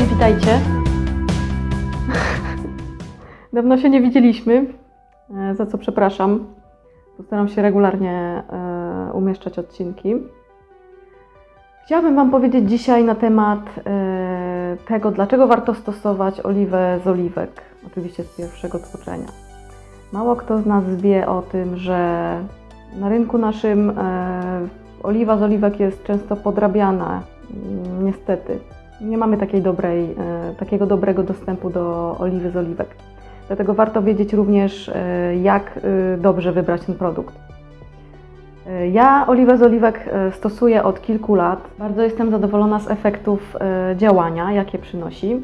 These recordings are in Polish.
Witajcie. Dawno się nie widzieliśmy, e, za co przepraszam. Postaram się regularnie e, umieszczać odcinki. Chciałabym Wam powiedzieć dzisiaj na temat e, tego, dlaczego warto stosować oliwę z oliwek, oczywiście z pierwszego tłoczenia. Mało kto z nas wie o tym, że na rynku naszym oliwa z oliwek jest często podrabiana, niestety. Nie mamy takiej dobrej, e, takiego dobrego dostępu do oliwy z oliwek. Dlatego warto wiedzieć również, e, jak e, dobrze wybrać ten produkt. Ja oliwę z oliwek stosuję od kilku lat. Bardzo jestem zadowolona z efektów działania, jakie przynosi.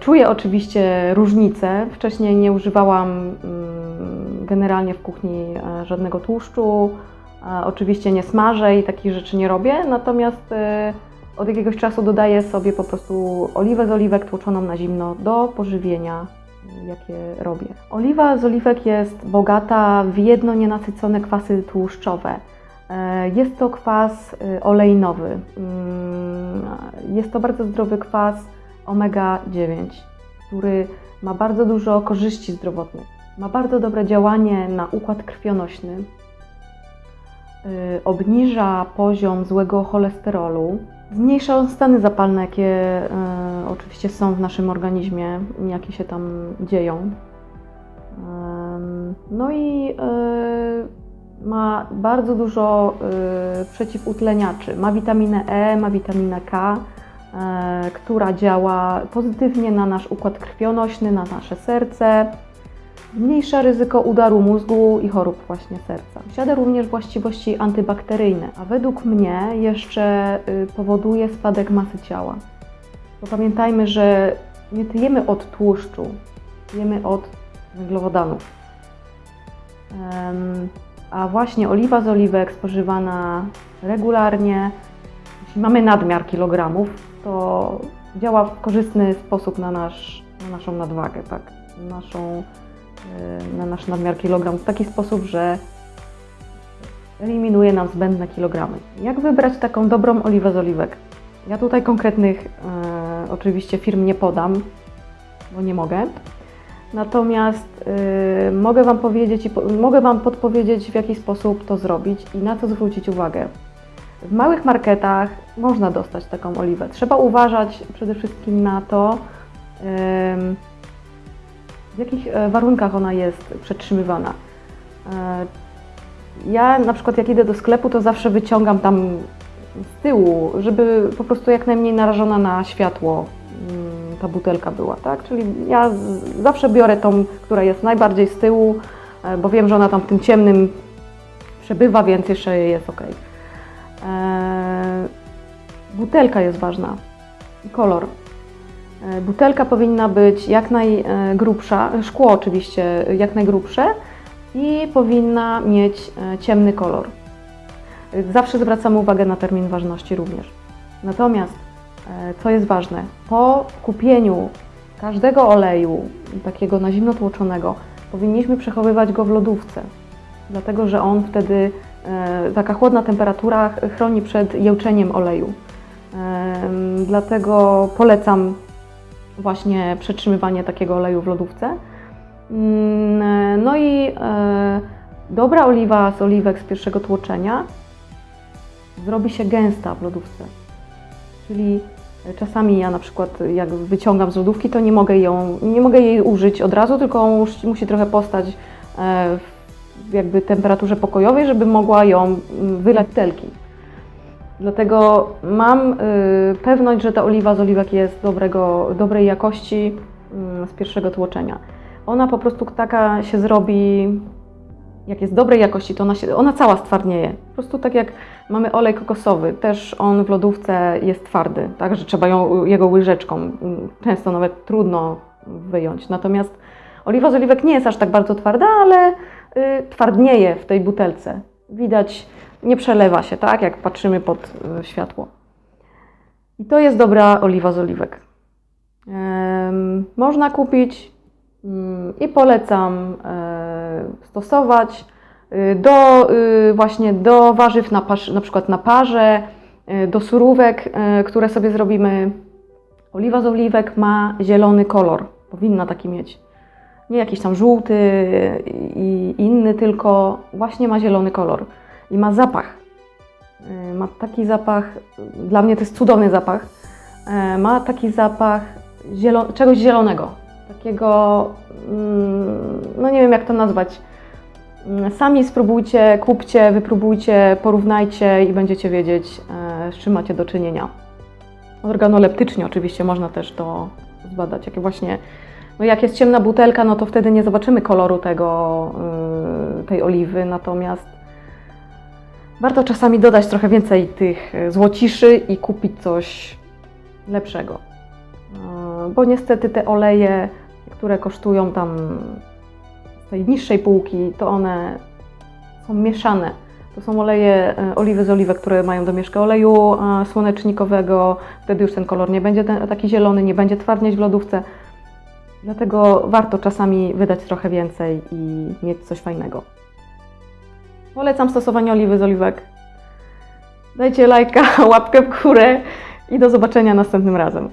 Czuję oczywiście różnice. Wcześniej nie używałam mm, generalnie w kuchni żadnego tłuszczu. Oczywiście nie smażę i takich rzeczy nie robię, natomiast od jakiegoś czasu dodaję sobie po prostu oliwę z oliwek tłoczoną na zimno do pożywienia, e, jakie robię. Oliwa z oliwek jest bogata w jedno nienasycone kwasy tłuszczowe. E, Jest to kwas e, olejnowy. Mm, Jest to bardzo zdrowy kwas omega-9, który ma bardzo dużo korzyści zdrowotnych. Ma bardzo dobre działanie na układ krwionośny, y, obniża poziom złego cholesterolu, zmniejsza stany zapalne, jakie y, oczywiście są w naszym organizmie, jakie się tam dzieją. No i y, ma bardzo dużo y, przeciwutleniaczy. Ma witaminę E, ma witaminę K, która działa pozytywnie na nasz układ krwionośny, na nasze serce. Zmniejsza ryzyko udaru mózgu i chorób właśnie serca. Posiada również właściwości antybakteryjne, a według mnie jeszcze y, powoduje spadek masy ciała. Bo pamiętajmy, że nie tyjemy od tłuszczu, tyjemy od węglowodanów. A właśnie oliwa z oliwek spożywana regularnie, jeśli mamy nadmiar kilogramów, to działa w korzystny sposób na, nasz, na naszą nadwagę, tak? naszą, na nasz nadmiar kilogramów w taki sposób, że eliminuje nam zbędne kilogramy. Jak wybrać taką dobrą oliwę z oliwek? Ja tutaj konkretnych e, oczywiście firm nie podam, bo nie mogę. Natomiast y, mogę Wam powiedzieć i po, mogę Wam podpowiedzieć, w jaki sposób to zrobić i na co zwrócić uwagę. W małych marketach można dostać taką oliwę. Trzeba uważać przede wszystkim na to, ym, w jakich e, warunkach ona jest przetrzymywana. E, Ja na przykład jak idę do sklepu, to zawsze wyciągam tam z tyłu, żeby po prostu jak najmniej narażona na światło mm, ta butelka była, tak? Czyli ja zawsze biorę tą, która jest najbardziej z tyłu, e, bo wiem, że ona tam w tym ciemnym przebywa, więc jeszcze jest ok. Butelka jest ważna i kolor. E, Butelka powinna być jak najgrubsza, szkło oczywiście jak najgrubsze i powinna mieć e, ciemny kolor. E, Zawsze zwracamy uwagę na termin ważności również. Natomiast, e, co jest ważne, po kupieniu każdego oleju, takiego na zimno tłoczonego, powinniśmy przechowywać go w lodówce, dlatego że on wtedy, e, taka chłodna temperatura chroni przed jełczeniem oleju. Dlatego polecam właśnie przetrzymywanie takiego oleju w lodówce. Mm, No i e, dobra oliwa z oliwek z pierwszego tłoczenia zrobi się gęsta w lodówce. Czyli czasami ja na przykład jak wyciągam z lodówki, to nie mogę, ją, nie mogę jej użyć od razu, tylko musi, trochę postać e, w jakby temperaturze pokojowej, żeby mogła ją mm, wylać telki. Dlatego mam y, pewność, że ta oliwa z oliwek jest dobrego, dobrej jakości mm, z pierwszego tłoczenia. Ona po prostu taka się zrobi, jak jest dobrej jakości, to ona, się, ona cała stwardnieje. Po prostu tak jak mamy olej kokosowy, też on w lodówce jest twardy, tak, że trzeba ją, jego łyżeczką, mm, często nawet trudno wyjąć. Natomiast oliwa z oliwek nie jest aż tak bardzo twarda, ale y, twardnieje w tej butelce. Widać, nie przelewa się, tak, jak patrzymy pod y, światło. I to jest dobra oliwa z oliwek. Można kupić mm, i polecam e, stosować y, do właśnie do warzyw na, parz, na przykład na parze, do surówek, które sobie zrobimy Oliwa z oliwek ma zielony kolor, powinna taki mieć. Nie jakiś tam żółty i inny, tylko właśnie ma zielony kolor i ma zapach. Y, Ma taki zapach, dla mnie to jest cudowny zapach. E, Ma taki zapach zielo, czegoś zielonego, takiego, mm, no nie wiem jak to nazwać. Mm, Sami spróbujcie, kupcie, wypróbujcie, porównajcie i będziecie wiedzieć, e, z czym macie do czynienia. Organoleptycznie oczywiście można też to zbadać. Jakie właśnie, no jak jest ciemna butelka, no to wtedy nie zobaczymy koloru tego, y, tej oliwy, natomiast warto czasami dodać trochę więcej tych y, złociszy i kupić coś lepszego. Y, Bo niestety te oleje, które kosztują tam z tej niższej półki, to one są mieszane. To są oleje, e, oliwy z oliwek, które mają domieszkę oleju e, słonecznikowego. Wtedy już ten kolor nie będzie taki zielony, nie będzie twardnieć w lodówce. Dlatego warto czasami wydać trochę więcej i mieć coś fajnego. Polecam stosowanie oliwy z oliwek. Dajcie lajka, łapkę w górę i do zobaczenia następnym razem.